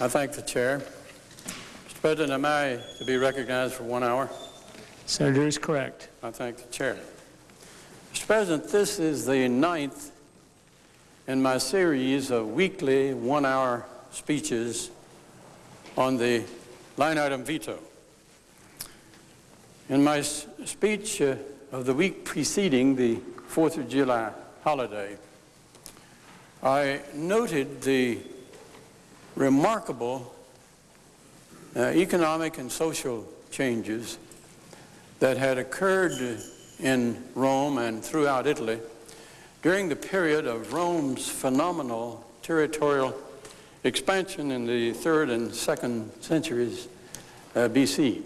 I thank the chair. Mr. President, am I to be recognized for one hour? Senator is correct. I thank the chair. Mr. President, this is the ninth in my series of weekly one-hour speeches on the line item veto. In my speech uh, of the week preceding the 4th of July holiday, I noted the remarkable uh, economic and social changes that had occurred in Rome and throughout Italy during the period of Rome's phenomenal territorial expansion in the third and second centuries uh, BC.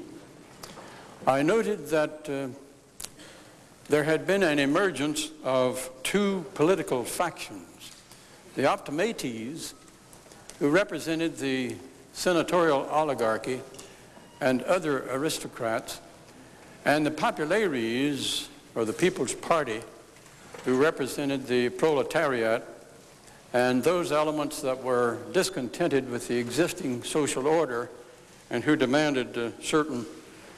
I noted that uh, there had been an emergence of two political factions. The Optimates, who represented the senatorial oligarchy and other aristocrats, and the Populares, or the People's Party, who represented the proletariat and those elements that were discontented with the existing social order and who demanded uh, certain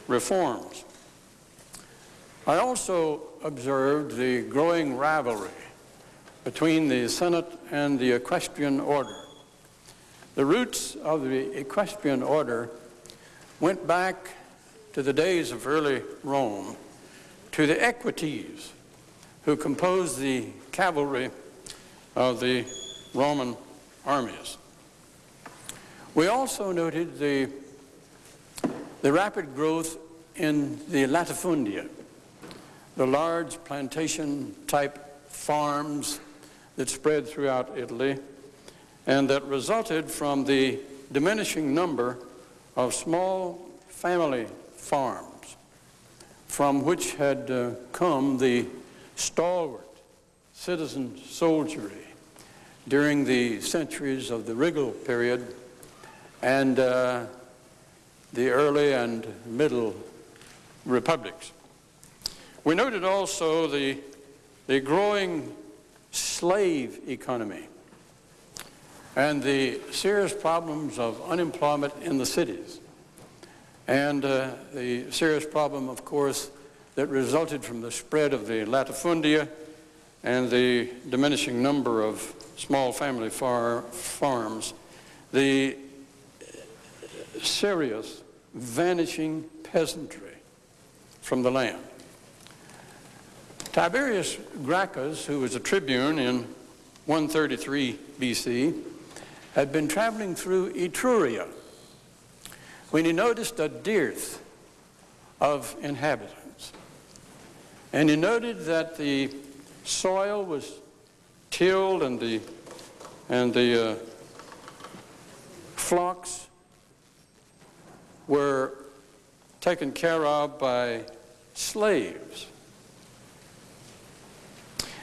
reforms. I also observed the growing rivalry between the Senate and the equestrian order. The roots of the equestrian order went back to the days of early Rome, to the equites who composed the cavalry of the Roman armies. We also noted the, the rapid growth in the latifundia, the large plantation-type farms that spread throughout Italy and that resulted from the diminishing number of small family farms from which had uh, come the stalwart citizen soldiery during the centuries of the regal period and uh, the early and middle republics. We noted also the, the growing slave economy and the serious problems of unemployment in the cities and uh, the serious problem, of course, that resulted from the spread of the latifundia and the diminishing number of small family far farms, the serious vanishing peasantry from the land. Tiberius Gracchus, who was a tribune in 133 BC, had been traveling through Etruria when he noticed a dearth of inhabitants. And he noted that the soil was tilled and the, and the uh, flocks were taken care of by slaves.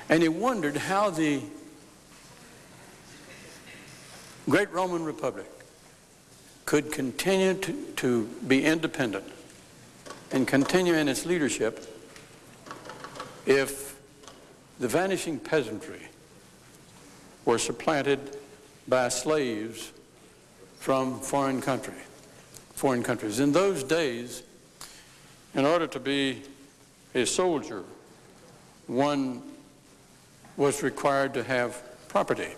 And he wondered how the great Roman Republic could continue to, to be independent and continue in its leadership if the vanishing peasantry were supplanted by slaves from foreign country, foreign countries. In those days, in order to be a soldier, one was required to have property.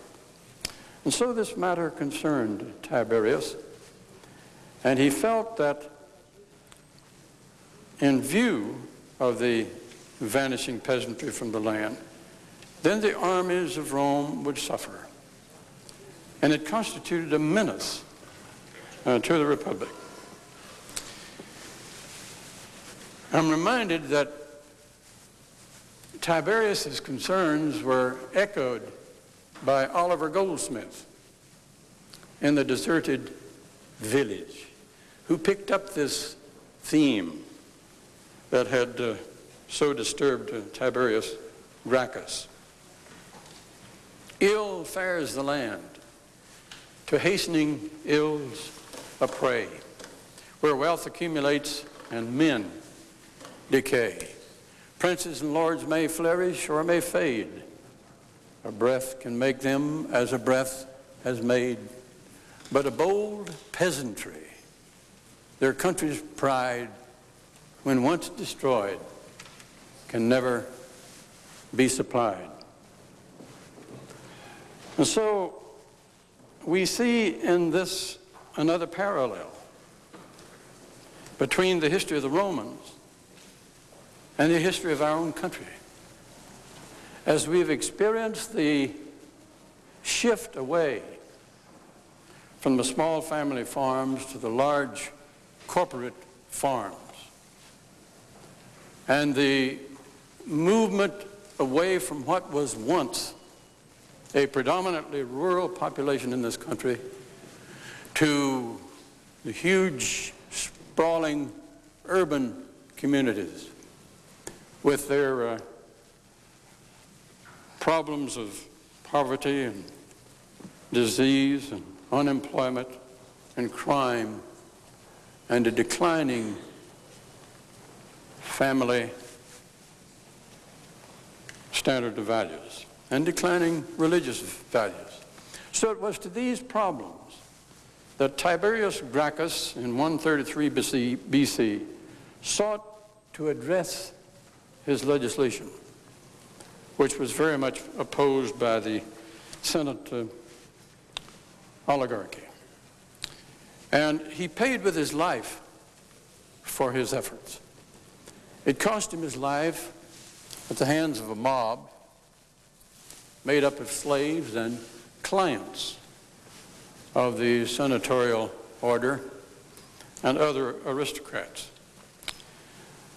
And so this matter concerned Tiberius, and he felt that in view of the vanishing peasantry from the land, then the armies of Rome would suffer. And it constituted a menace uh, to the Republic. I'm reminded that Tiberius's concerns were echoed by Oliver Goldsmith in the deserted village, who picked up this theme that had uh, so disturbed uh, Tiberius Gracchus. Ill fares the land, to hastening ills a prey, where wealth accumulates and men decay. Princes and lords may flourish or may fade. A breath can make them as a breath has made but a bold peasantry, their country's pride, when once destroyed, can never be supplied. And so we see in this another parallel between the history of the Romans and the history of our own country. As we've experienced the shift away from the small family farms to the large corporate farms, and the movement away from what was once a predominantly rural population in this country to the huge, sprawling urban communities with their uh, problems of poverty and disease and unemployment and crime and a declining family standard of values and declining religious values. So it was to these problems that Tiberius Gracchus in 133 BC, BC sought to address his legislation, which was very much opposed by the Senate uh, oligarchy. And he paid with his life for his efforts. It cost him his life at the hands of a mob made up of slaves and clients of the senatorial order and other aristocrats.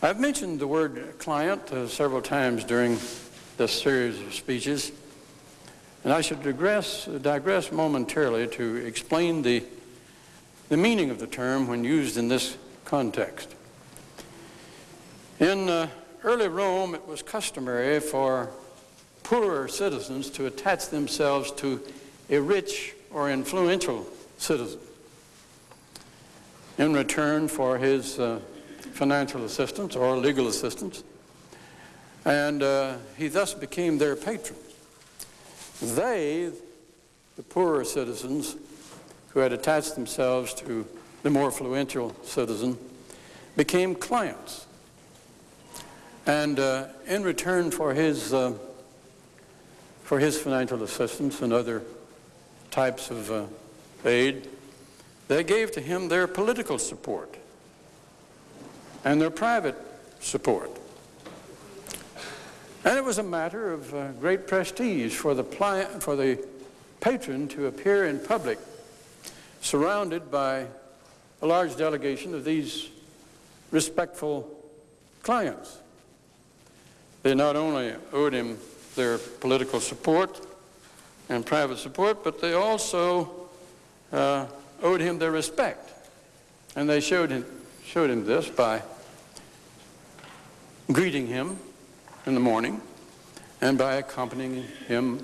I've mentioned the word client uh, several times during this series of speeches, and I should digress, digress momentarily to explain the, the meaning of the term when used in this context. In uh, early Rome, it was customary for poorer citizens to attach themselves to a rich or influential citizen in return for his uh, financial assistance or legal assistance. And uh, he thus became their patron. They, the poorer citizens who had attached themselves to the more influential citizen, became clients. And uh, in return for his uh, for his financial assistance and other types of uh, aid, they gave to him their political support and their private support. And it was a matter of uh, great prestige for the, for the patron to appear in public surrounded by a large delegation of these respectful clients. They not only owed him their political support and private support, but they also uh, owed him their respect. And they showed him, showed him this by greeting him in the morning and by accompanying him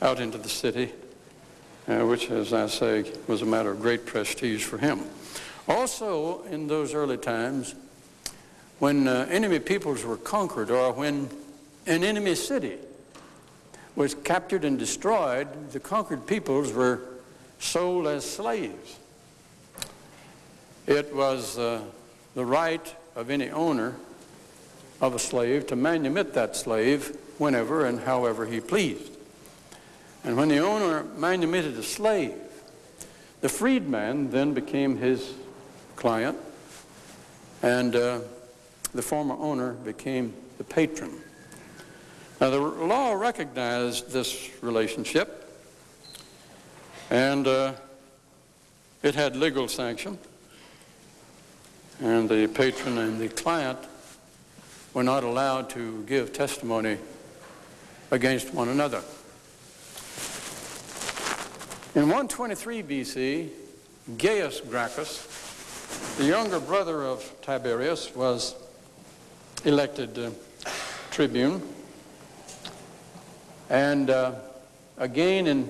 out into the city, uh, which, as I say, was a matter of great prestige for him. Also, in those early times, when uh, enemy peoples were conquered or when an enemy city was captured and destroyed, the conquered peoples were sold as slaves. It was uh, the right of any owner of a slave to manumit that slave whenever and however he pleased. And when the owner manumitted a slave, the freedman then became his client, and uh, the former owner became the patron. Now, the law recognized this relationship, and uh, it had legal sanction, and the patron and the client were not allowed to give testimony against one another. In 123 BC, Gaius Gracchus, the younger brother of Tiberius, was elected uh, tribune. And uh, again in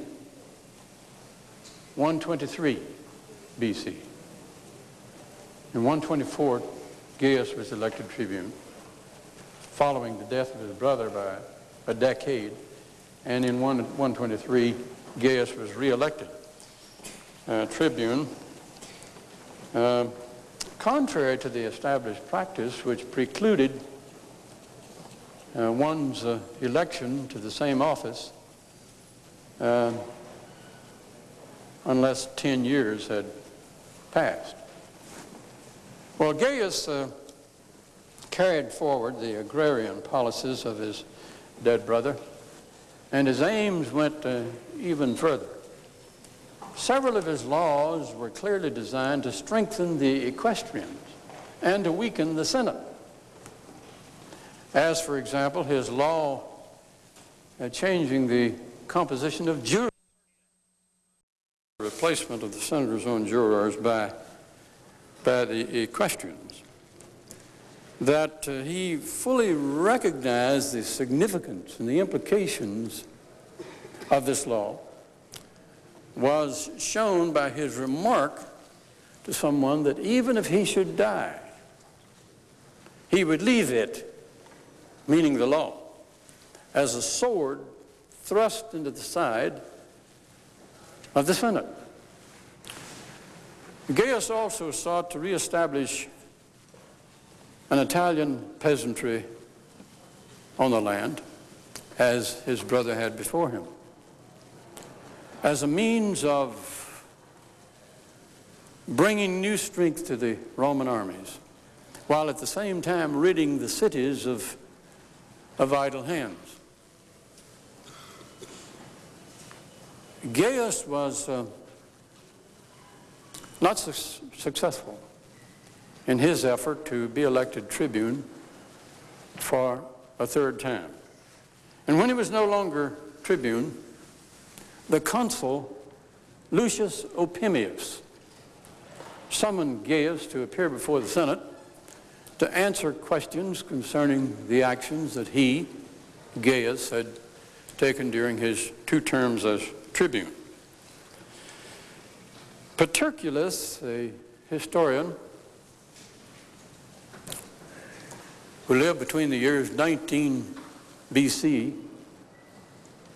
123 BC. In 124, Gaius was elected tribune, following the death of his brother by a decade. And in 123, Gaius was reelected. uh, Tribune, uh, contrary to the established practice which precluded uh, one's uh, election to the same office uh, unless 10 years had passed. Well, Gaius uh, carried forward the agrarian policies of his dead brother, and his aims went uh, even further. Several of his laws were clearly designed to strengthen the equestrians and to weaken the Senate. As, for example, his law uh, changing the composition of jurors, replacement of the senator's own jurors by, by the equestrians, that uh, he fully recognized the significance and the implications of this law was shown by his remark to someone that even if he should die, he would leave it, meaning the law, as a sword thrust into the side of the Senate. Gaius also sought to reestablish an Italian peasantry on the land, as his brother had before him as a means of bringing new strength to the Roman armies, while at the same time ridding the cities of, of idle hands. Gaius was uh, not su successful in his effort to be elected tribune for a third time. And when he was no longer tribune, the consul Lucius Opimius summoned Gaius to appear before the Senate to answer questions concerning the actions that he, Gaius, had taken during his two terms as tribune. Paterculus, a historian who lived between the years 19 BC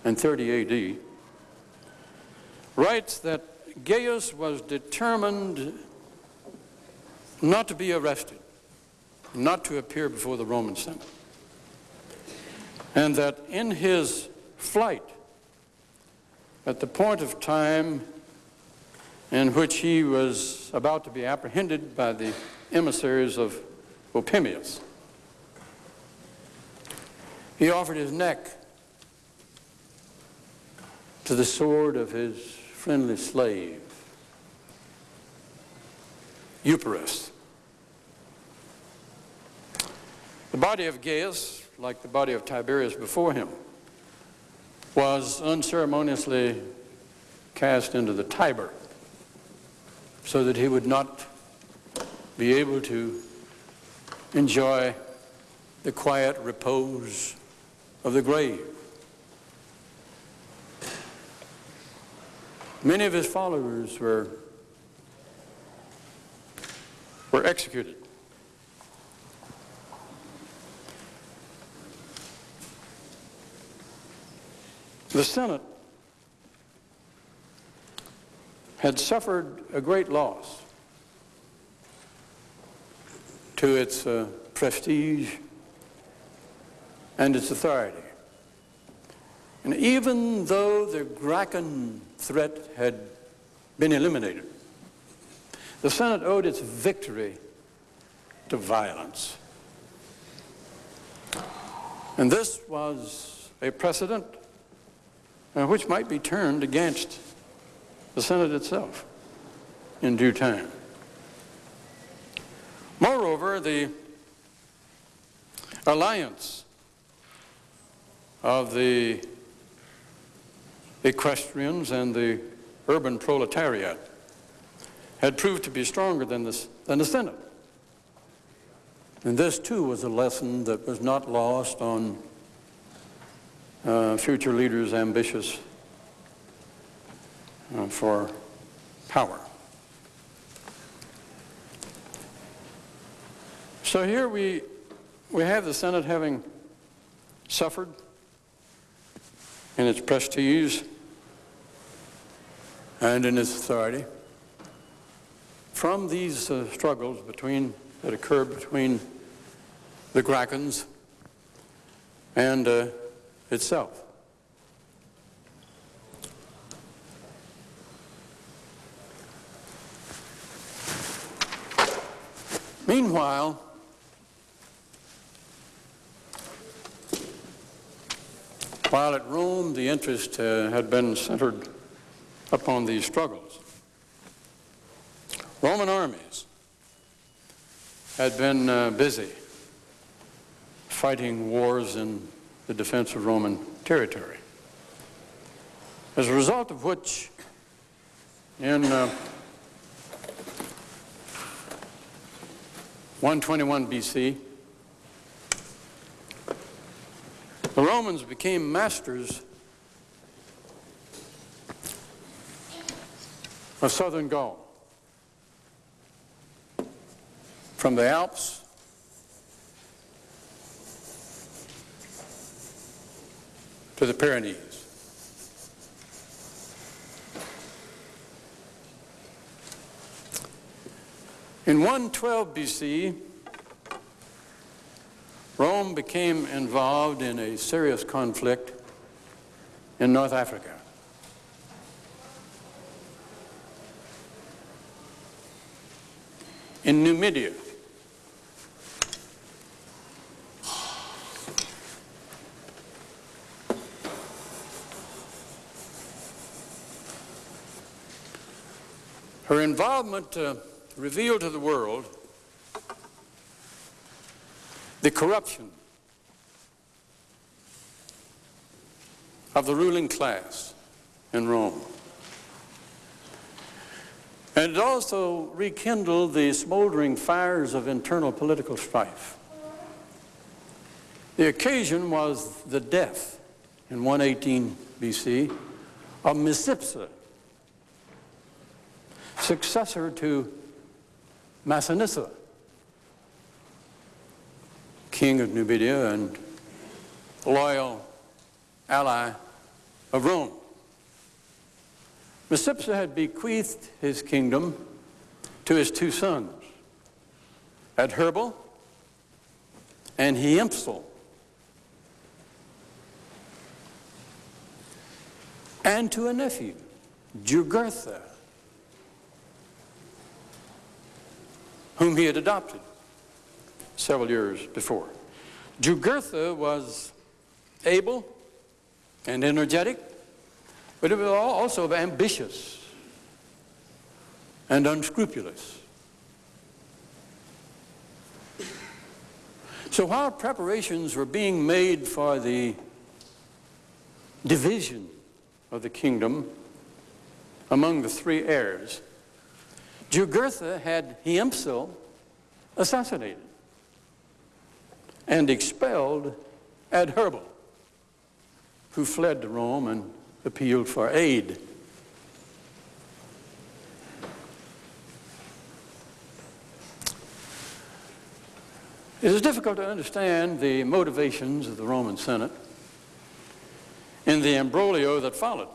and 30 AD, writes that Gaius was determined not to be arrested, not to appear before the Roman Senate, and that in his flight, at the point of time in which he was about to be apprehended by the emissaries of Opimius, he offered his neck to the sword of his friendly slave, Euporus. The body of Gaius, like the body of Tiberius before him, was unceremoniously cast into the Tiber so that he would not be able to enjoy the quiet repose of the grave. Many of his followers were, were executed. The Senate had suffered a great loss to its uh, prestige and its authority. And even though the Gracchus threat had been eliminated, the Senate owed its victory to violence. And this was a precedent uh, which might be turned against the Senate itself in due time. Moreover, the alliance of the equestrians and the urban proletariat had proved to be stronger than, this, than the Senate. And this, too, was a lesson that was not lost on uh, future leaders ambitious uh, for power. So here we, we have the Senate having suffered in its prestige and in its authority. from these uh, struggles between, that occurred between the Gracchans and uh, itself. Meanwhile, while at Rome the interest uh, had been centered upon these struggles, Roman armies had been uh, busy fighting wars in the defense of Roman territory. As a result of which, in uh, 121 BC, the Romans became masters of southern Gaul. From the Alps to the Pyrenees. In 112 BC, Rome became involved in a serious conflict in North Africa. In Numidia. Her involvement uh, revealed to the world the corruption of the ruling class in Rome. And it also rekindled the smoldering fires of internal political strife. The occasion was the death in 118 BC of Micipsa, successor to Massinissa, king of Numidia and loyal ally of Rome. Micipsa had bequeathed his kingdom to his two sons, Adherbal and Hiempsal. And to a nephew, Jugurtha, whom he had adopted several years before. Jugurtha was able and energetic, but he was also ambitious and unscrupulous. So while preparations were being made for the division of the kingdom among the three heirs, Jugurtha had Hiempsal assassinated and expelled Adherbal, who fled to Rome and appealed for aid. It is difficult to understand the motivations of the Roman Senate in the imbroglio that followed.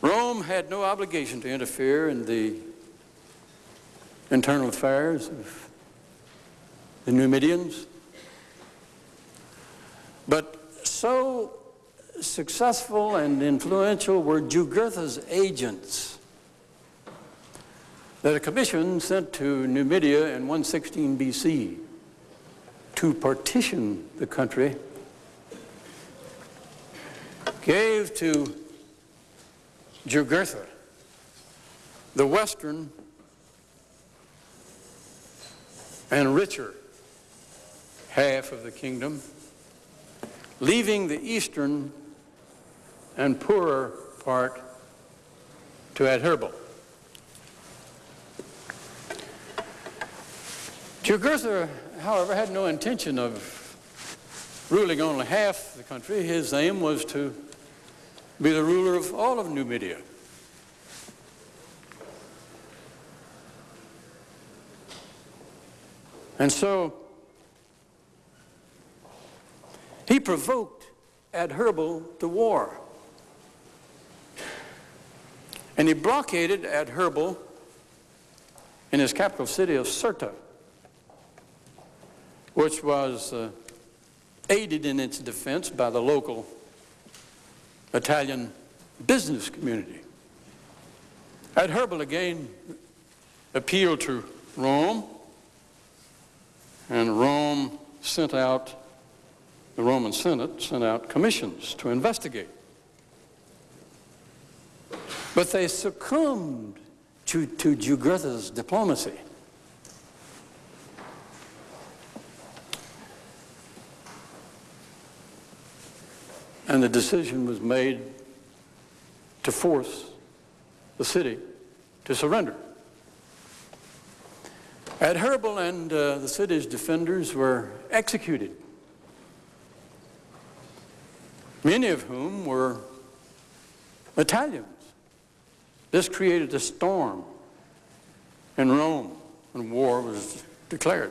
Rome had no obligation to interfere in the internal affairs of the Numidians. But so successful and influential were Jugurtha's agents that a commission sent to Numidia in 116 BC to partition the country gave to Jugurtha the western and richer half of the kingdom, leaving the eastern and poorer part to Adherbal. Jugurtha, however, had no intention of ruling only half the country. His aim was to be the ruler of all of Numidia. And so he provoked Adherbal to war. And he blockaded Adherbal in his capital city of Cirta, which was uh, aided in its defense by the local Italian business community. Adherbal again appealed to Rome, and Rome sent out, the Roman Senate sent out commissions to investigate. But they succumbed to, to Jugurtha's diplomacy. And the decision was made to force the city to surrender. Adherbal and uh, the city's defenders were executed, many of whom were Italians. This created a storm in Rome when war was declared.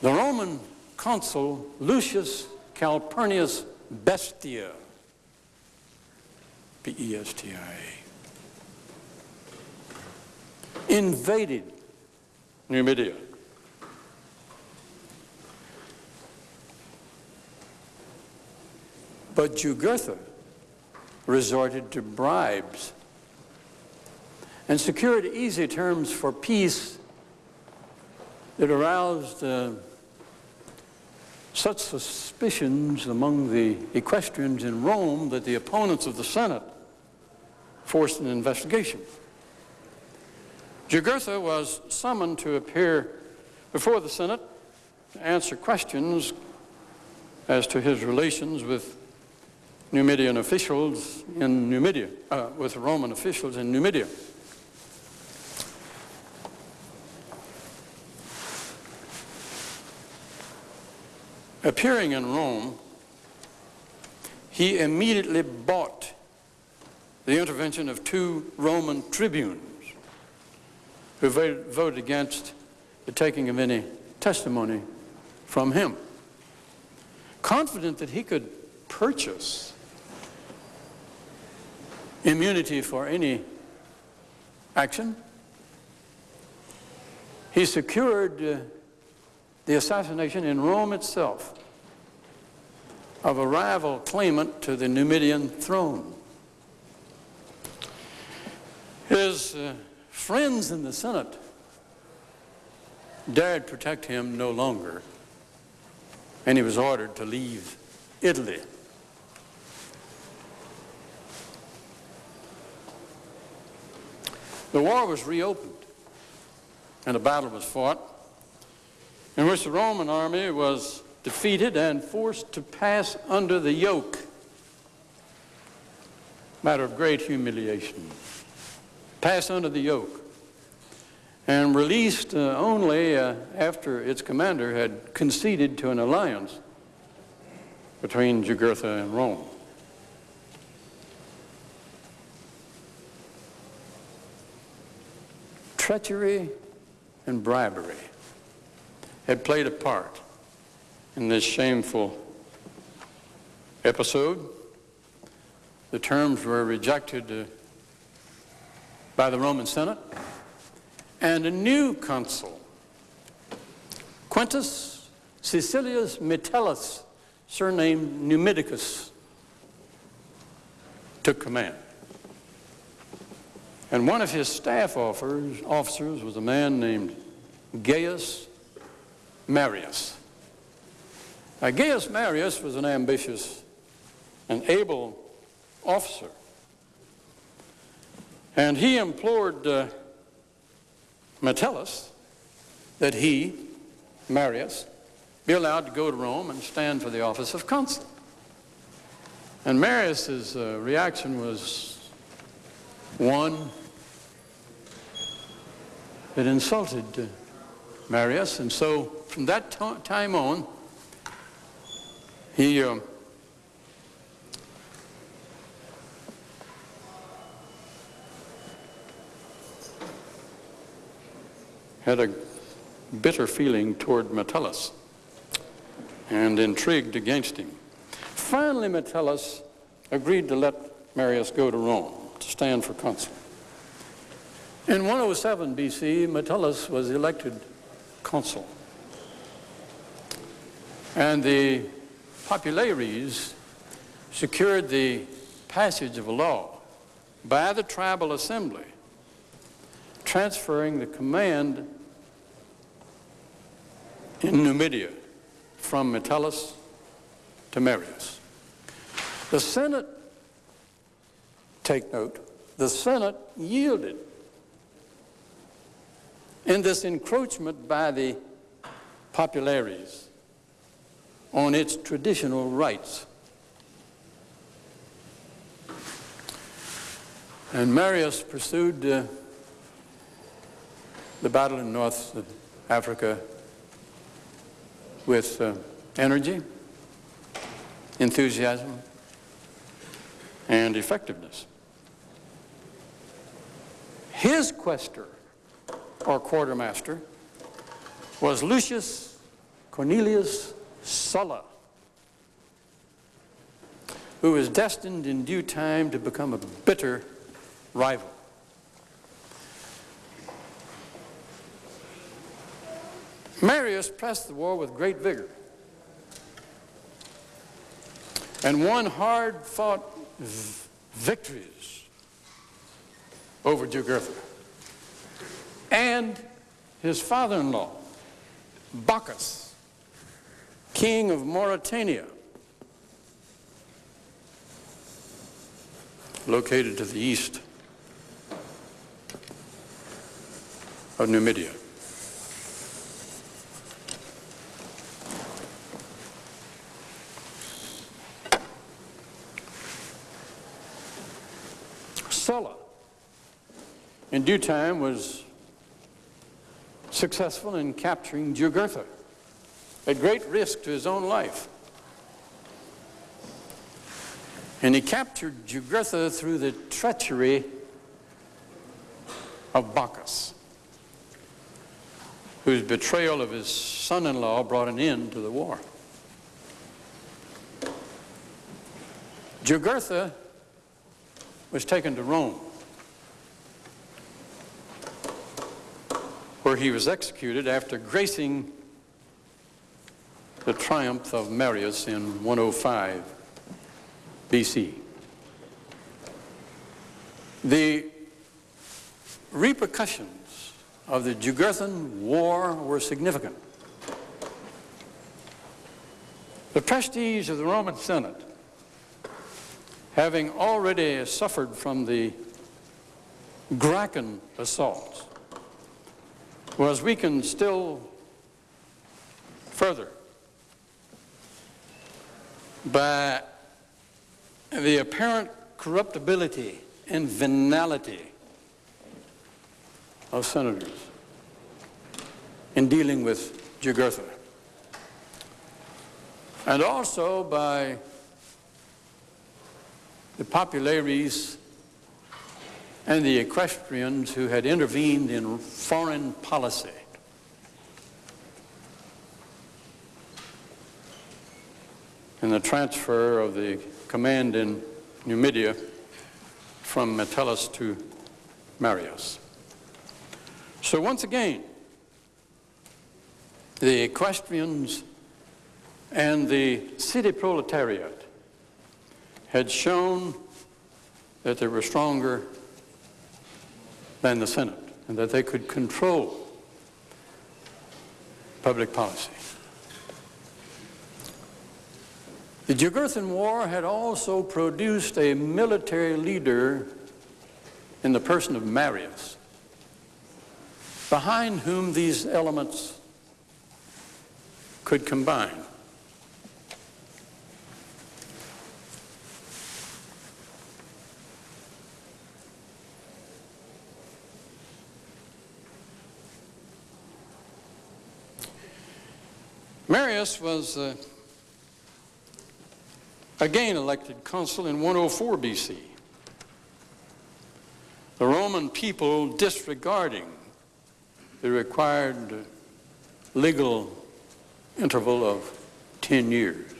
The Roman consul Lucius Calpurnius Bestia, B-E-S-T-I-A, invaded Numidia. But Jugurtha resorted to bribes and secured easy terms for peace that aroused uh, such suspicions among the equestrians in Rome that the opponents of the Senate forced an investigation. Jugurtha was summoned to appear before the Senate to answer questions as to his relations with Numidian officials in Numidia, uh, with Roman officials in Numidia. Appearing in Rome, he immediately bought the intervention of two Roman tribunes who voted against the taking of any testimony from him. Confident that he could purchase immunity for any action, he secured uh, the assassination in Rome itself of a rival claimant to the Numidian throne. His uh, friends in the Senate dared protect him no longer, and he was ordered to leave Italy. The war was reopened, and a battle was fought in which the Roman army was defeated and forced to pass under the yoke. Matter of great humiliation. Pass under the yoke. And released uh, only uh, after its commander had conceded to an alliance between Jugurtha and Rome. Treachery and bribery had played a part in this shameful episode. The terms were rejected uh, by the Roman Senate, and a new consul, Quintus Caecilius Metellus, surnamed Numidicus, took command. And one of his staff officers was a man named Gaius Marius. Now, Gaius Marius was an ambitious and able officer. And he implored uh, Metellus that he, Marius, be allowed to go to Rome and stand for the office of consul. And Marius's uh, reaction was one that insulted uh, Marius, and so from that time on, he uh, had a bitter feeling toward Metellus and intrigued against him. Finally, Metellus agreed to let Marius go to Rome to stand for consul. In 107 BC, Metellus was elected consul. And the populares secured the passage of a law by the tribal assembly transferring the command in Numidia from Metellus to Marius. The Senate, take note, the Senate yielded in this encroachment by the populares on its traditional rights. And Marius pursued uh, the battle in North Africa with uh, energy, enthusiasm, and effectiveness. His quaestor, or quartermaster, was Lucius Cornelius Sulla, who was destined in due time to become a bitter rival. Marius pressed the war with great vigor and won hard-fought victories over Jugurtha. And his father-in-law, Bocchus, king of Mauritania, located to the east of Numidia. Sulla, in due time, was successful in capturing Jugurtha at great risk to his own life. And he captured Jugurtha through the treachery of Bocchus, whose betrayal of his son-in-law brought an end to the war. Jugurtha was taken to Rome, where he was executed after gracing the triumph of Marius in 105 BC. The repercussions of the Jugurthan War were significant. The prestige of the Roman Senate having already suffered from the Gracchus assaults, was weakened still further by the apparent corruptibility and venality of senators in dealing with Jugurtha. And also by the populares and the equestrians who had intervened in foreign policy. in the transfer of the command in Numidia from Metellus to Marius. So once again, the equestrians and the city proletariat had shown that they were stronger than the Senate and that they could control public policy. The Jugurthan War had also produced a military leader in the person of Marius, behind whom these elements could combine. Marius was uh, again elected consul in 104 BC. The Roman people disregarding the required legal interval of 10 years.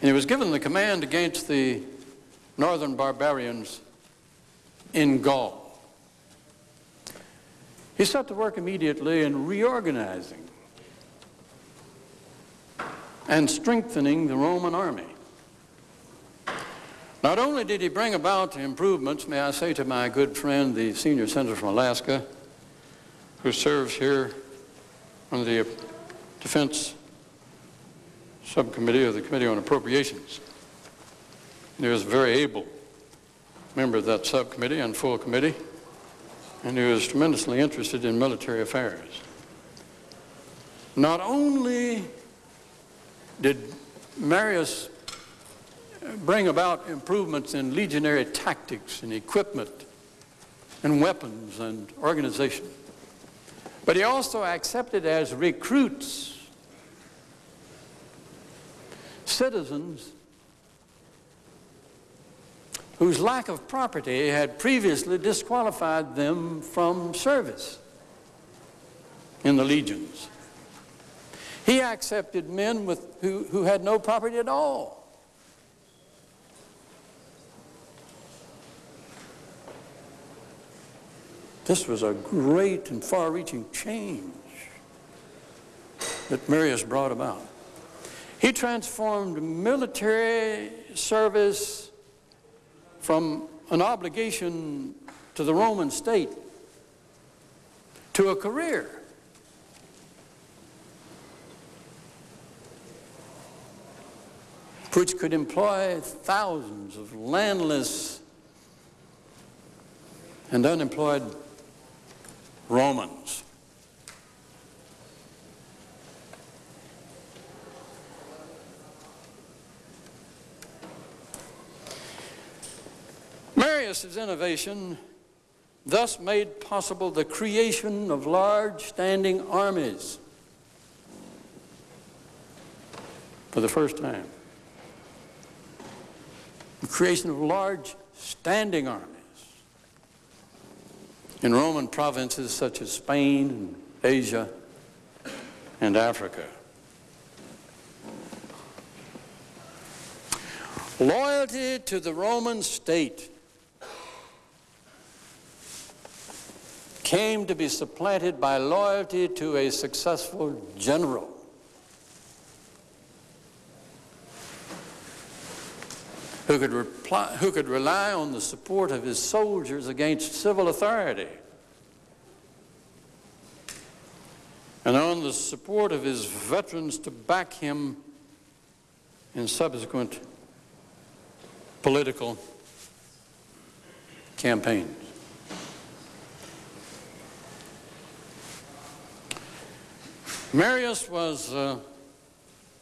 And he was given the command against the northern barbarians in Gaul. He set to work immediately in reorganizing and strengthening the Roman army. Not only did he bring about improvements, may I say to my good friend, the senior senator from Alaska, who serves here on the Defense Subcommittee of the Committee on Appropriations. He was a very able member of that subcommittee and full committee, and he was tremendously interested in military affairs. Not only did Marius bring about improvements in legionary tactics and equipment and weapons and organization. But he also accepted as recruits citizens whose lack of property had previously disqualified them from service in the legions. He accepted men with, who, who had no property at all. This was a great and far-reaching change that Marius brought about. He transformed military service from an obligation to the Roman state to a career. Which could employ thousands of landless and unemployed Romans. Marius's innovation thus made possible the creation of large standing armies for the first time. The creation of large standing armies in Roman provinces such as Spain and Asia and Africa. Loyalty to the Roman state came to be supplanted by loyalty to a successful general. Who could, reply, who could rely on the support of his soldiers against civil authority and on the support of his veterans to back him in subsequent political campaigns. Marius was uh,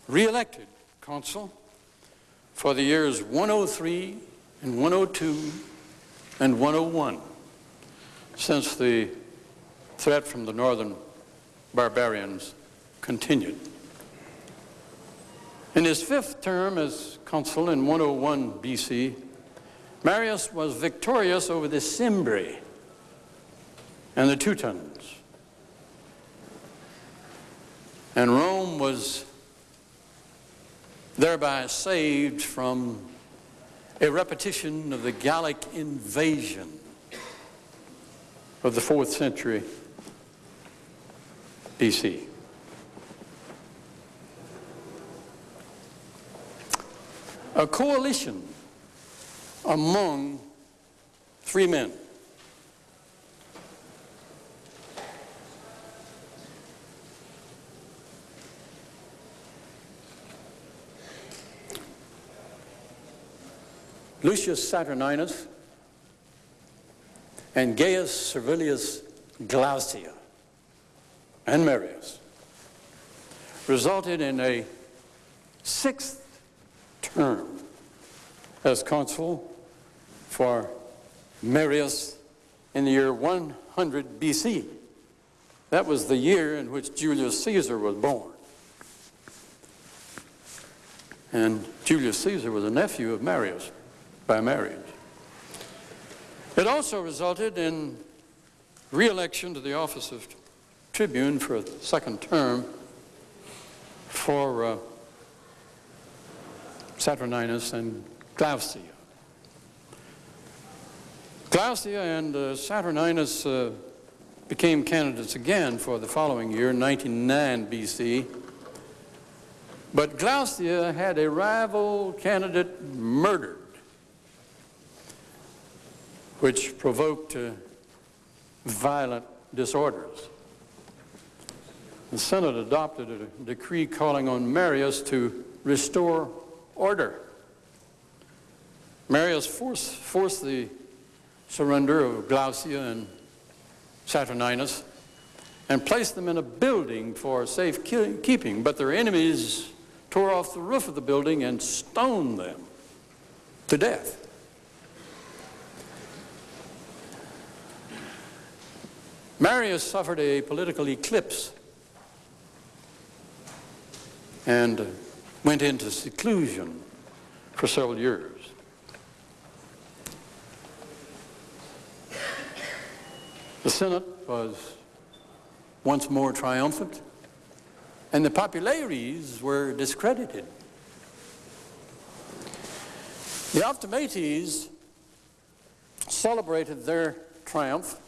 re-elected consul for the years 103 and 102 and 101 since the threat from the northern barbarians continued. In his fifth term as consul in 101 BC, Marius was victorious over the Cimbri and the Teutons. And Rome was thereby saved from a repetition of the Gallic invasion of the fourth century BC. A coalition among three men Lucius Saturninus and Gaius Servilius Glaucia and Marius resulted in a sixth term as consul for Marius in the year 100 BC. That was the year in which Julius Caesar was born. And Julius Caesar was a nephew of Marius by marriage. It also resulted in re-election to the office of tribune for a second term for uh, Saturninus, and Glaucia. Glaucia and uh, Saturninus uh, became candidates again for the following year, 99 BC. But Glaucia had a rival candidate murdered, which provoked uh, violent disorders. The Senate adopted a decree calling on Marius to restore order. Marius forced, forced the surrender of Glaucia and Saturninus and placed them in a building for safe keeping, but their enemies tore off the roof of the building and stoned them to death. Marius suffered a political eclipse and went into seclusion for several years. The Senate was once more triumphant, and the populares were discredited. The Optimates celebrated their triumph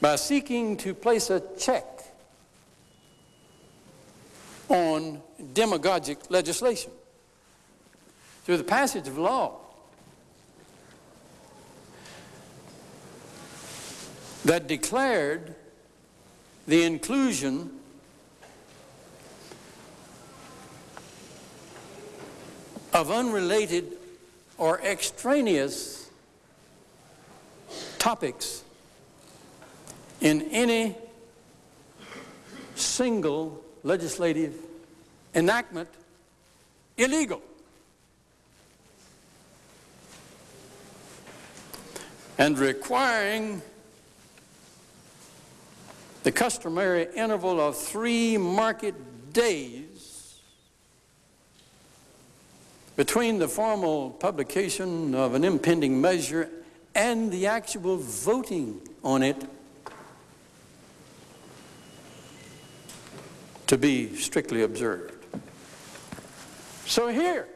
by seeking to place a check on demagogic legislation. Through the passage of law that declared the inclusion of unrelated or extraneous topics in any single legislative enactment illegal. And requiring the customary interval of three market days between the formal publication of an impending measure and the actual voting on it to be strictly observed. So here,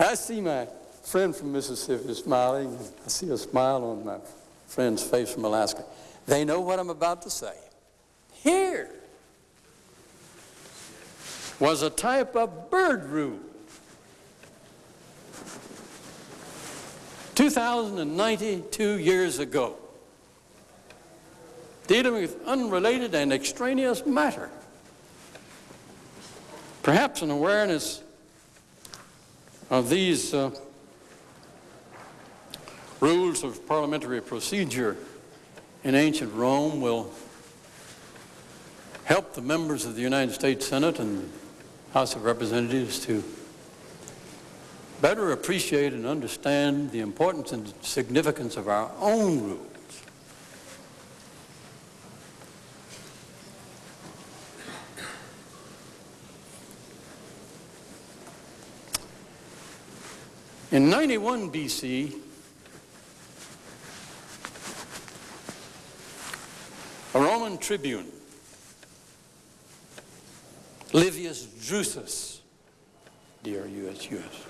I see my friend from Mississippi smiling. I see a smile on my friend's face from Alaska. They know what I'm about to say. Here was a type of Byrd rule. 2,092 years ago dealing with unrelated and extraneous matter. Perhaps an awareness of these uh, rules of parliamentary procedure in ancient Rome will help the members of the United States Senate and House of Representatives to better appreciate and understand the importance and significance of our own rules. In 91 BC, a Roman tribune, Livius Drusus, D-R-U-S-U-S,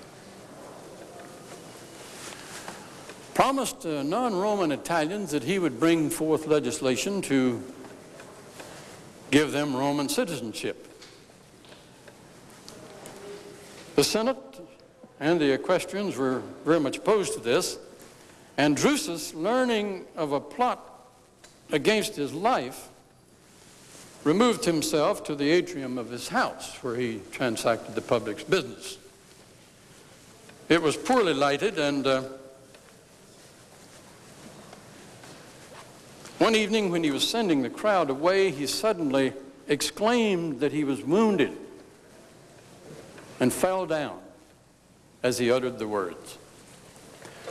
promised uh, non-Roman Italians that he would bring forth legislation to give them Roman citizenship. The Senate and the equestrians were very much opposed to this. And Drusus, learning of a plot against his life, removed himself to the atrium of his house where he transacted the public's business. It was poorly lighted and uh, one evening when he was sending the crowd away, he suddenly exclaimed that he was wounded and fell down as he uttered the words.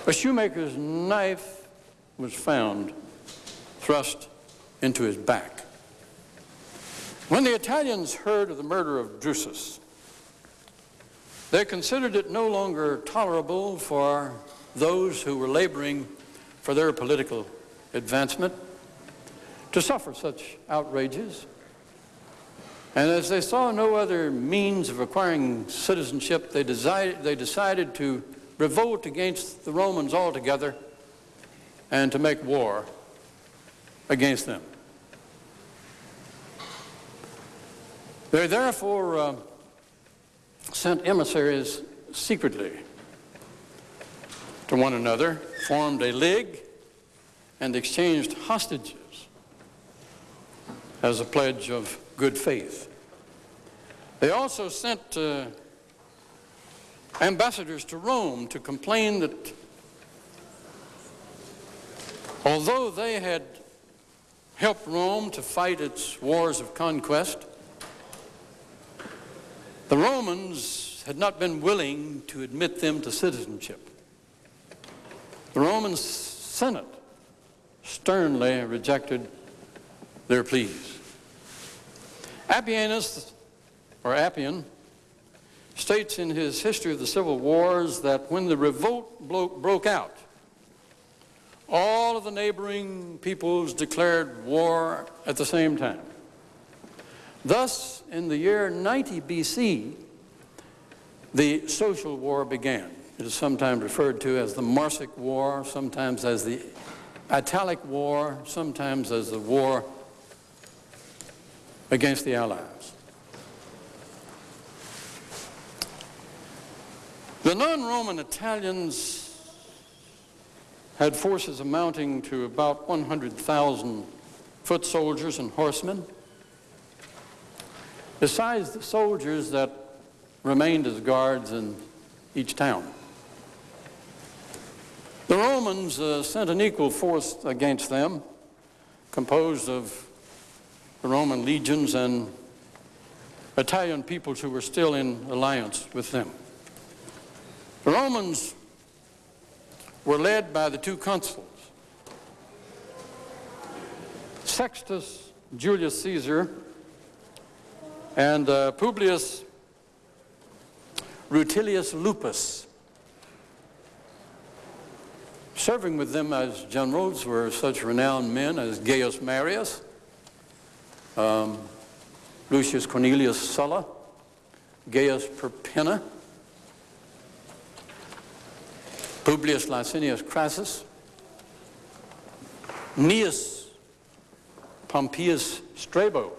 A shoemaker's knife was found thrust into his back. When the Italians heard of the murder of Drusus, they considered it no longer tolerable for those who were laboring for their political advancement to suffer such outrages. And as they saw no other means of acquiring citizenship, they decided, they decided to revolt against the Romans altogether and to make war against them. They therefore uh, sent emissaries secretly to one another, formed a league, and exchanged hostages as a pledge of good faith. They also sent uh, ambassadors to Rome to complain that although they had helped Rome to fight its wars of conquest, the Romans had not been willing to admit them to citizenship. The Roman Senate sternly rejected their pleas. Appianus, or Appian, states in his History of the Civil Wars that when the revolt broke out, all of the neighboring peoples declared war at the same time. Thus, in the year 90 BC, the social war began. It is sometimes referred to as the Marsic War, sometimes as the Italic War, sometimes as the war against the Allies. The non-Roman Italians had forces amounting to about 100,000 foot soldiers and horsemen, besides the soldiers that remained as guards in each town. The Romans uh, sent an equal force against them, composed of the Roman legions and Italian peoples who were still in alliance with them. The Romans were led by the two consuls, Sextus Julius Caesar and uh, Publius Rutilius Lupus. Serving with them as generals were such renowned men as Gaius Marius, um, Lucius Cornelius Sulla, Gaius Perpenna, Publius Licinius Crassus, Gnaeus Pompeius Strabo,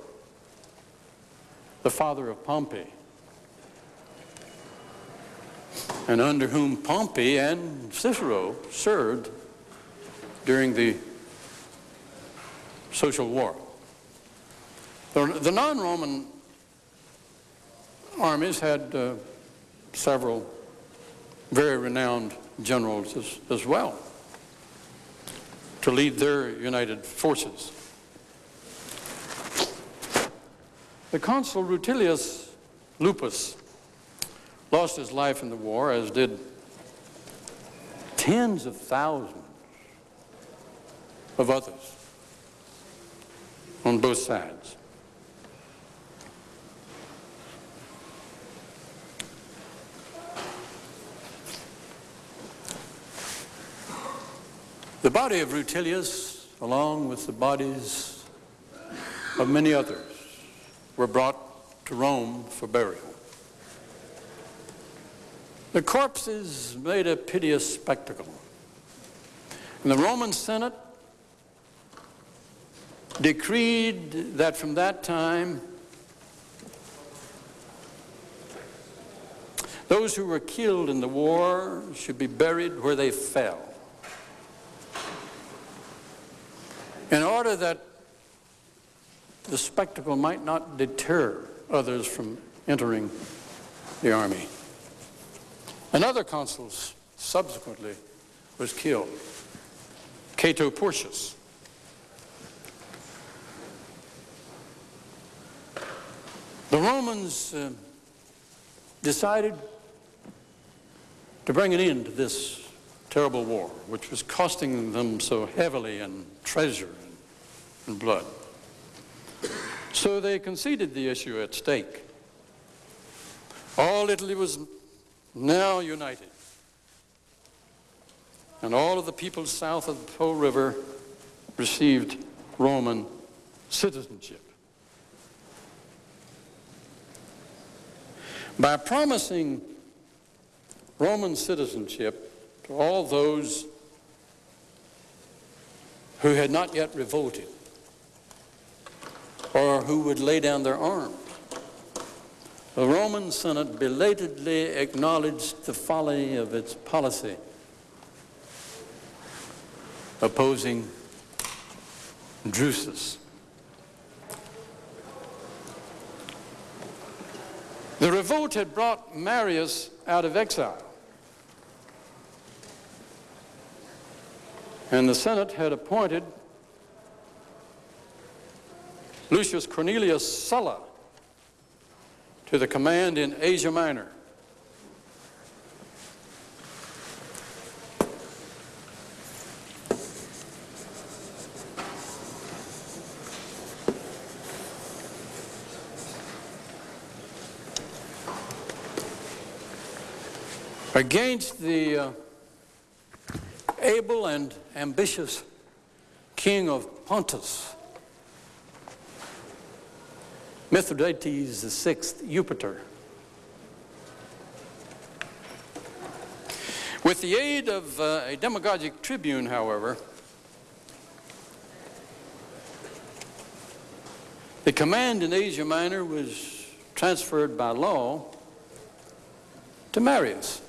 the father of Pompey, and under whom Pompey and Cicero served during the social war. The, non-Roman armies had uh, several very renowned generals as, as well to lead their united forces. The consul Rutilius Lupus lost his life in the war, as did tens of thousands of others on both sides. The body of Rutilius, along with the bodies of many others, were brought to Rome for burial. The corpses made a piteous spectacle. And the Roman Senate decreed that from that time those who were killed in the war should be buried where they fell. In order that the spectacle might not deter others from entering the army. Another consul subsequently was killed, Cato Porcius. The Romans uh, decided to bring an end to this terrible war, which was costing them so heavily in treasure and blood. So they conceded the issue at stake. All Italy was now united. And all of the peoples south of the Po River received Roman citizenship. by promising Roman citizenship to all those who had not yet revolted or who would lay down their arms. The Roman Senate belatedly acknowledged the folly of its policy opposing Drusus. The revolt had brought Marius out of exile. And the Senate had appointed Lucius Cornelius Sulla to the command in Asia Minor. Against the uh, able and ambitious king of Pontus, Mithridates the sixth Eupator. With the aid of uh, a demagogic tribune, however, the command in Asia Minor was transferred by law to Marius.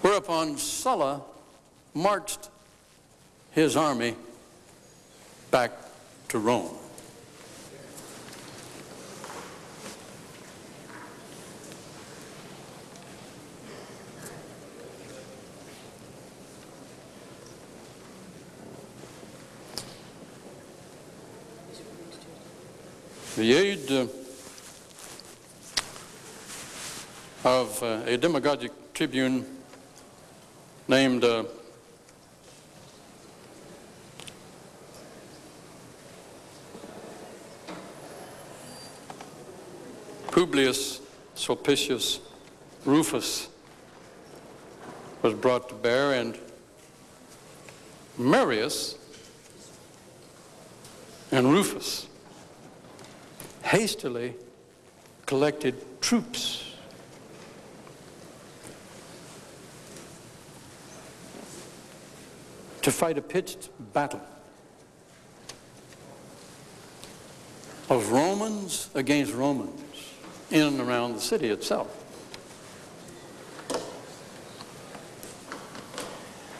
Whereupon Sulla marched his army back to Rome. The aid uh, of uh, a demagogic tribune named uh, Publius Sulpicius Rufus was brought to bear and Marius and Rufus hastily collected troops to fight a pitched battle of Romans against Romans in and around the city itself.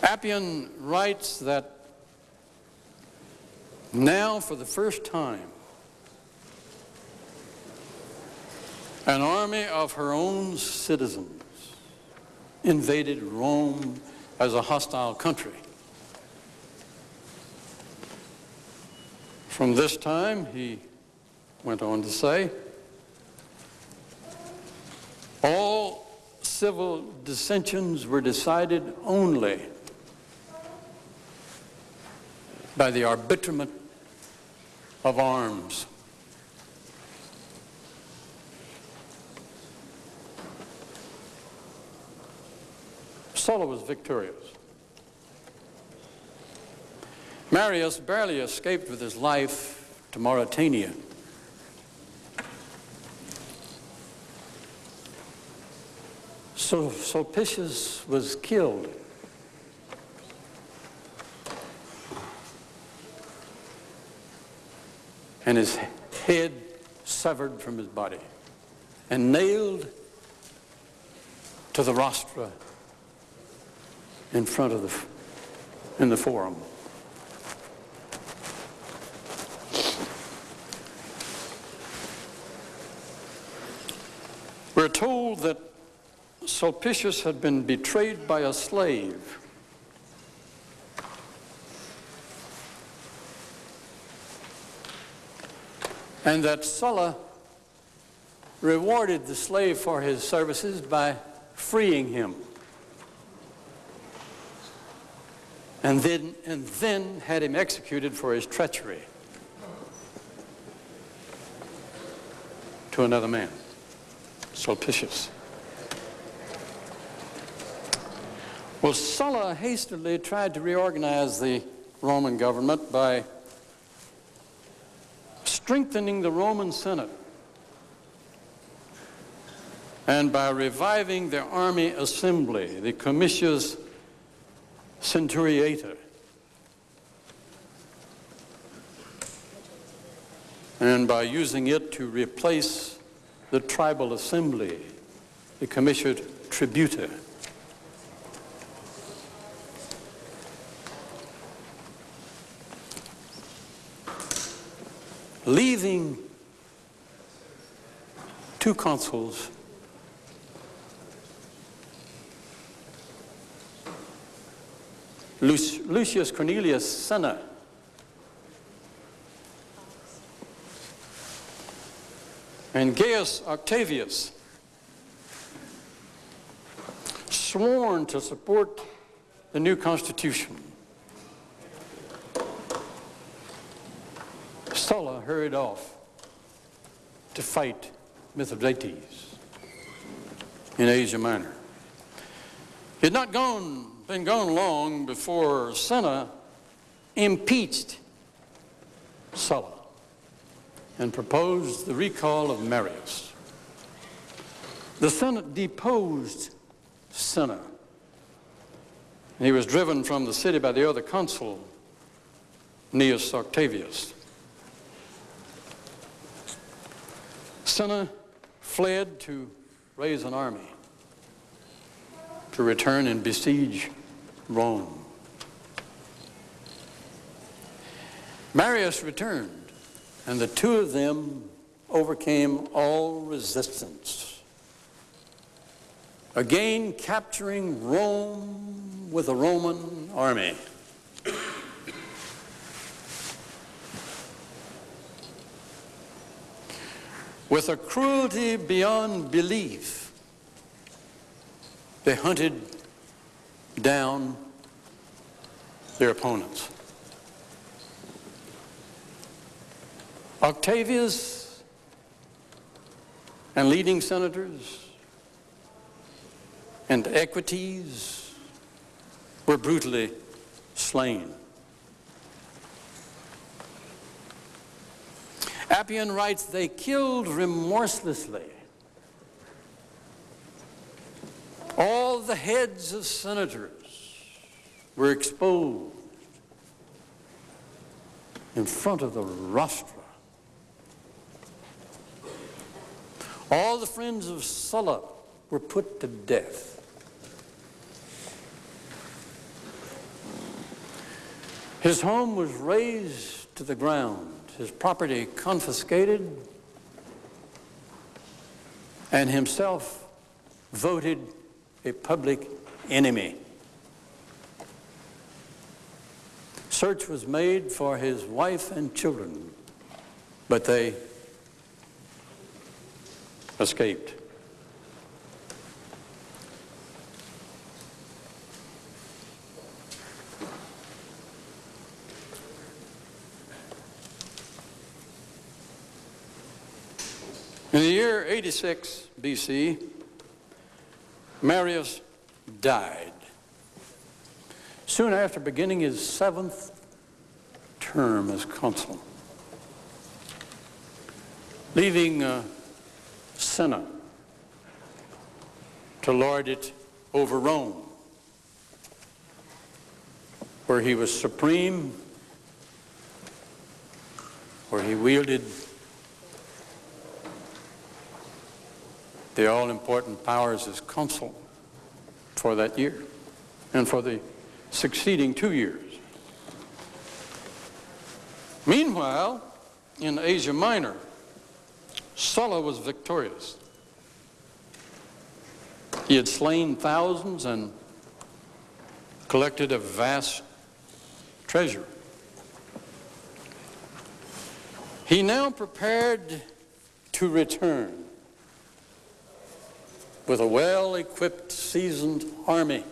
Appian writes that now for the first time an army of her own citizens invaded Rome as a hostile country. From this time, he went on to say, all civil dissensions were decided only by the arbitrament of arms. Sulla was victorious. Marius barely escaped with his life to Mauritania. So Sulpicius was killed. And his head severed from his body and nailed to the rostra in front of the, in the forum. We're told that Sulpicius had been betrayed by a slave. And that Sulla rewarded the slave for his services by freeing him. And then, and then had him executed for his treachery to another man. Sulpicius. Well, Sulla hastily tried to reorganize the Roman government by strengthening the Roman Senate and by reviving the army assembly, the Comitias Centuriata, and by using it to replace the tribal assembly, the Comitia Tributa. Leaving two consuls Lucius Cornelius Cinna and Gaius Octavius sworn to support the new constitution. Sulla hurried off to fight Mithridates in Asia Minor. He had not gone, been gone long before Cinna impeached Sulla and proposed the recall of Marius. The Senate deposed Cinna. He was driven from the city by the other consul, Gnaeus Octavius. Cinna fled to raise an army to return and besiege Rome. Marius returned and the two of them overcame all resistance. Again, capturing Rome with a Roman army. With a cruelty beyond belief, they hunted down their opponents. Octavius and leading senators and equites were brutally slain. Appian writes, they killed remorselessly all the heads of senators were exposed in front of the rostra All the friends of Sulla were put to death. His home was razed to the ground, his property confiscated, and himself voted a public enemy. Search was made for his wife and children, but they escaped. In the year 86 BC, Marius died. Soon after beginning his seventh term as consul, leaving uh, Cinna to lord it over Rome, where he was supreme, where he wielded the all-important powers as consul for that year and for the succeeding two years. Meanwhile, in Asia Minor, Sulla was victorious. He had slain thousands and collected a vast treasure. He now prepared to return with a well-equipped, seasoned army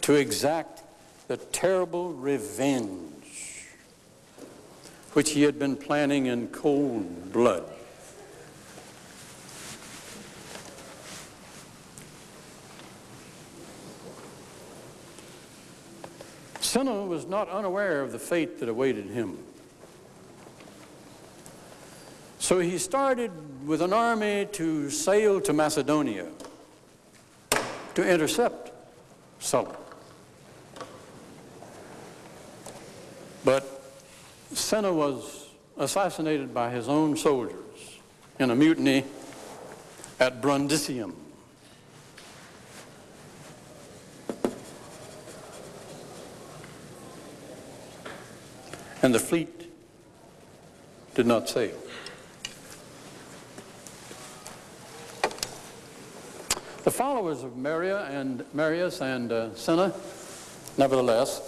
to exact the terrible revenge which he had been planning in cold blood. Cinna was not unaware of the fate that awaited him. So he started with an army to sail to Macedonia to intercept Sulla. But Cinna was assassinated by his own soldiers in a mutiny at Brundisium. And the fleet did not sail. The followers of Maria and Marius and uh, Cinna, nevertheless,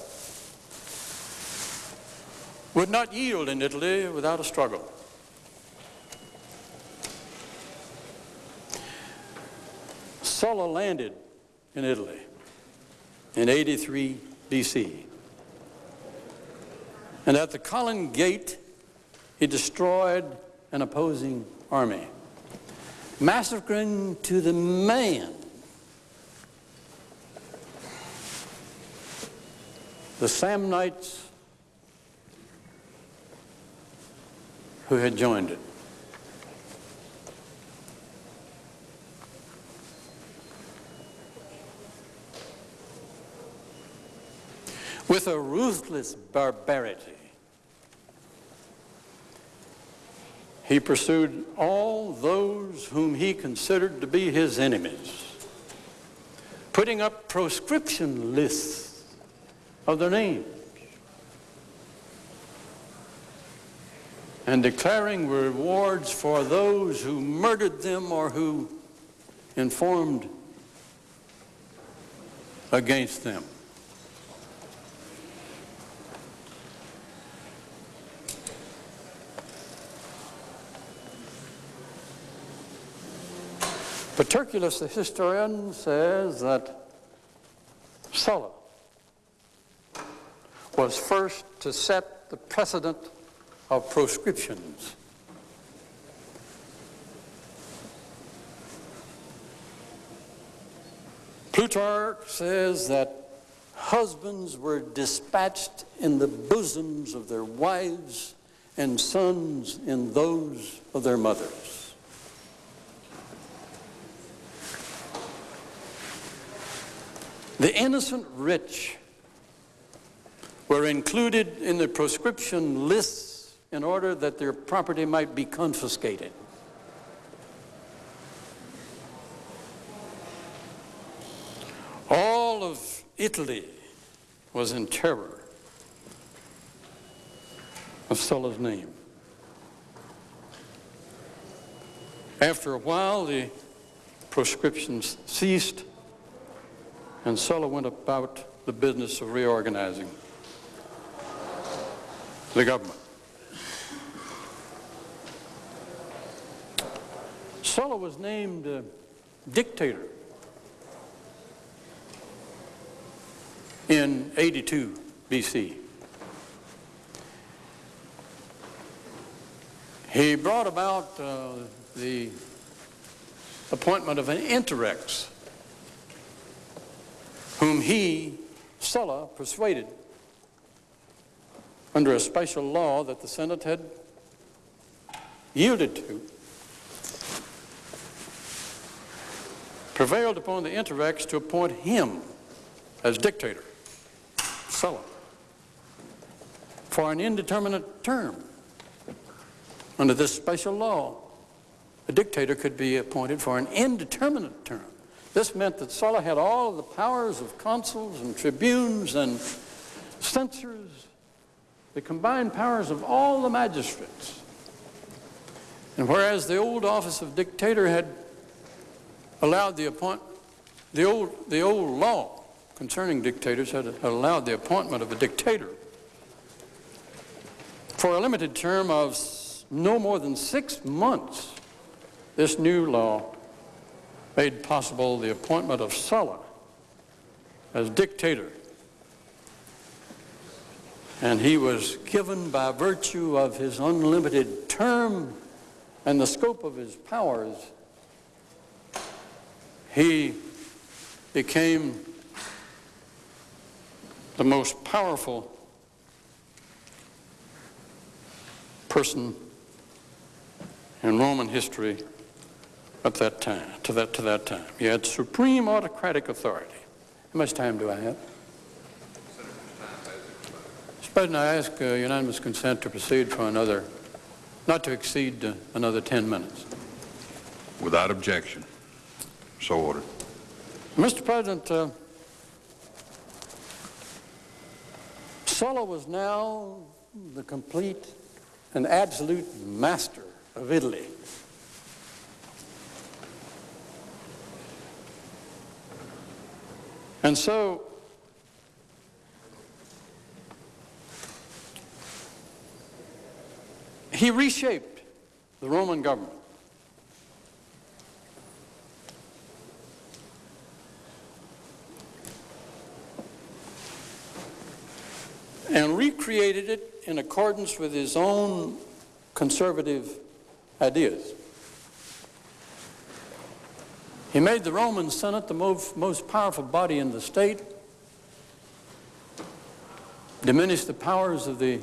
would not yield in Italy without a struggle. Sulla landed in Italy in 83 BC. And at the Colline Gate, he destroyed an opposing army, massacring to the man the Samnites who had joined it. With a ruthless barbarity, he pursued all those whom he considered to be his enemies, putting up proscription lists of their names. and declaring rewards for those who murdered them or who informed against them. Paterculus, the historian, says that Sulla was first to set the precedent of proscriptions. Plutarch says that husbands were dispatched in the bosoms of their wives and sons in those of their mothers. The innocent rich were included in the proscription lists in order that their property might be confiscated. All of Italy was in terror of Sulla's name. After a while, the proscriptions ceased, and Sulla went about the business of reorganizing the government. Sulla was named uh, dictator in 82 BC. He brought about uh, the appointment of an interrex, whom he, Sulla, persuaded under a special law that the Senate had yielded to prevailed upon the Interrex to appoint him as dictator, Sulla, for an indeterminate term. Under this special law, a dictator could be appointed for an indeterminate term. This meant that Sulla had all the powers of consuls and tribunes and censors, the combined powers of all the magistrates. And whereas the old office of dictator had allowed the appoint, the old, the old law concerning dictators had, had allowed the appointment of a dictator for a limited term of no more than six months. This new law made possible the appointment of Sulla as dictator. And he was given by virtue of his unlimited term and the scope of his powers he became the most powerful person in Roman history at that time, to that, to that time. He had supreme autocratic authority. How much time do I have? Mr. President, I ask uh, unanimous consent to proceed for another, not to exceed uh, another 10 minutes. Without objection. So ordered. Mr. President, uh, Sulla was now the complete and absolute master of Italy. And so he reshaped the Roman government. and recreated it in accordance with his own conservative ideas. He made the Roman Senate the most, most powerful body in the state, diminished the powers of the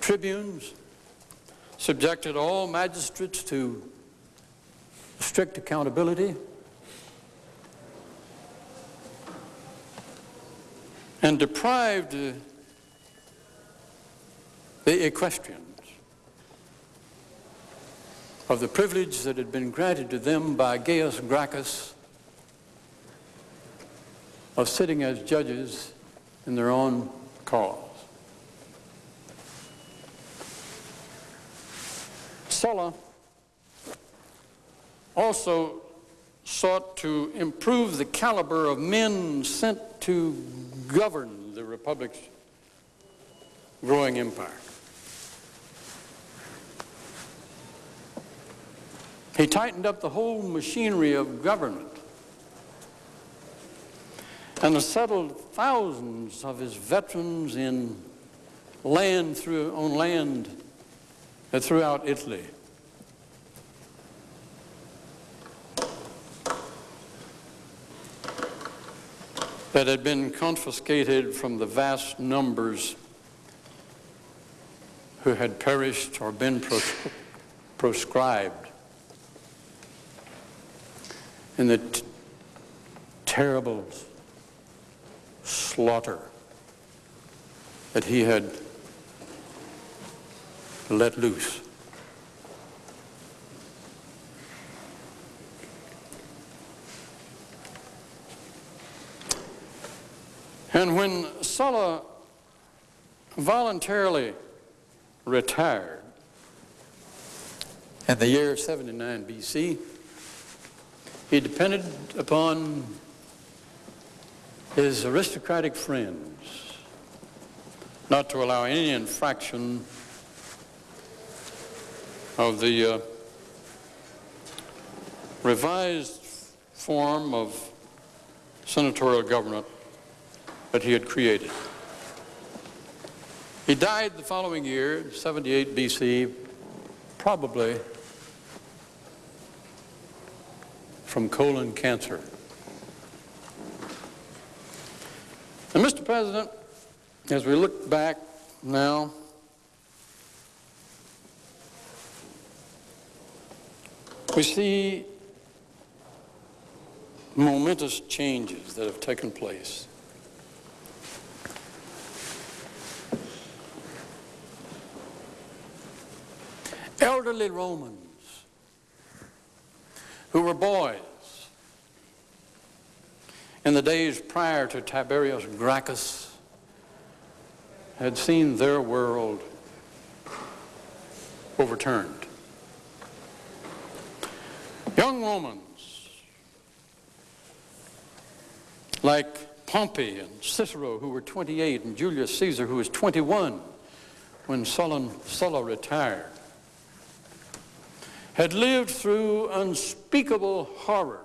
tribunes, subjected all magistrates to strict accountability, and deprived the equestrians of the privilege that had been granted to them by Gaius Gracchus of sitting as judges in their own cause. Sulla also sought to improve the caliber of men sent to govern the Republic's growing empire. He tightened up the whole machinery of government and settled thousands of his veterans in land through, on land throughout Italy. that had been confiscated from the vast numbers who had perished or been pros proscribed in the terrible slaughter that he had let loose. And when Sulla voluntarily retired in the year 79 BC, he depended upon his aristocratic friends not to allow any infraction of the uh, revised form of senatorial government that he had created. He died the following year, 78 BC, probably from colon cancer. And Mr. President, as we look back now, we see momentous changes that have taken place. Elderly Romans who were boys in the days prior to Tiberius Gracchus had seen their world overturned. Young Romans like Pompey and Cicero who were 28 and Julius Caesar who was 21 when Sulla, Sulla retired had lived through unspeakable horrors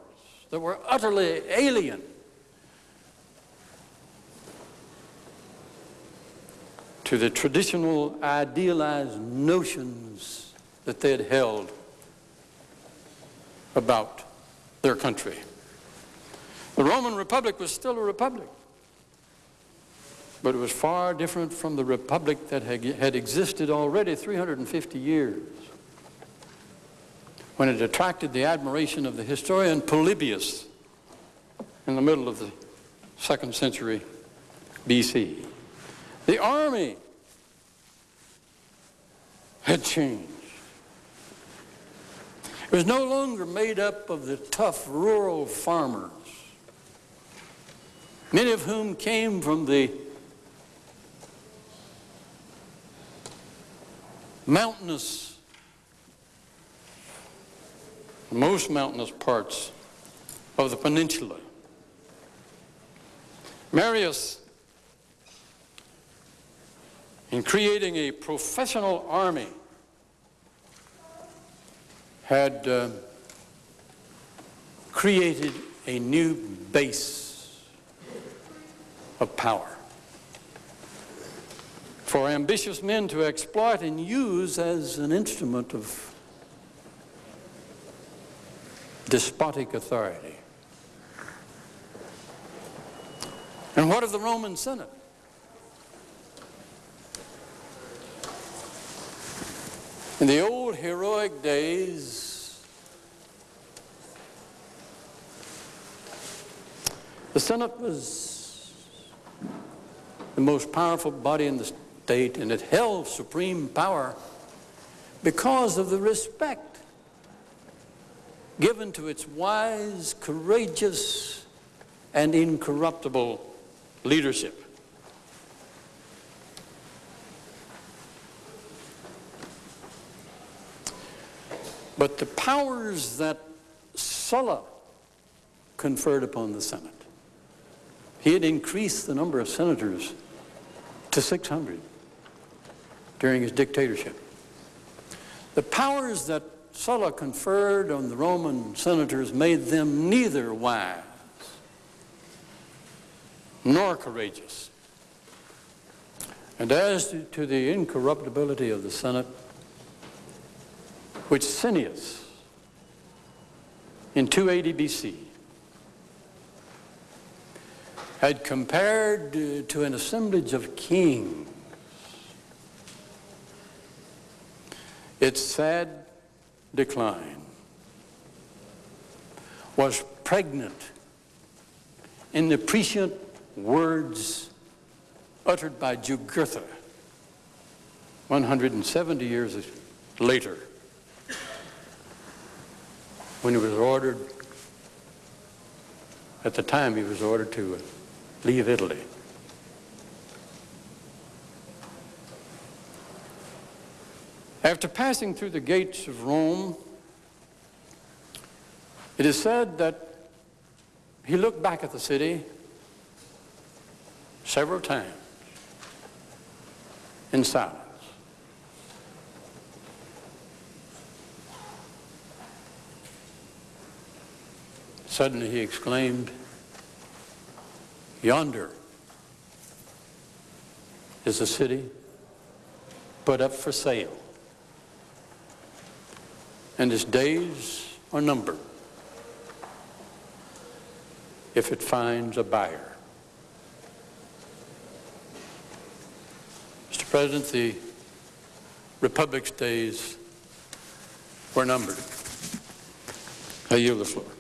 that were utterly alien to the traditional idealized notions that they had held about their country. The Roman Republic was still a republic, but it was far different from the republic that had existed already 350 years when it attracted the admiration of the historian Polybius in the middle of the second century BC. The army had changed. It was no longer made up of the tough rural farmers, many of whom came from the mountainous, most mountainous parts of the peninsula. Marius, in creating a professional army, had uh, created a new base of power for ambitious men to exploit and use as an instrument of despotic authority. And what of the Roman Senate? In the old heroic days, the Senate was the most powerful body in the state and it held supreme power because of the respect given to its wise, courageous, and incorruptible leadership. But the powers that Sulla conferred upon the Senate, he had increased the number of senators to 600 during his dictatorship. The powers that Sulla conferred on the Roman senators made them neither wise nor courageous. And as to, the incorruptibility of the Senate, which Cineas in 280 BC had compared uh, to an assemblage of kings, its sad decline was pregnant in the prescient words uttered by Jugurtha 170 years later when he was ordered, at the time he was ordered to leave Italy. After passing through the gates of Rome, it is said that he looked back at the city several times in silence. Suddenly he exclaimed, Yonder is a city put up for sale, and its days are numbered if it finds a buyer. Mr. President, the Republic's days were numbered. I yield the floor.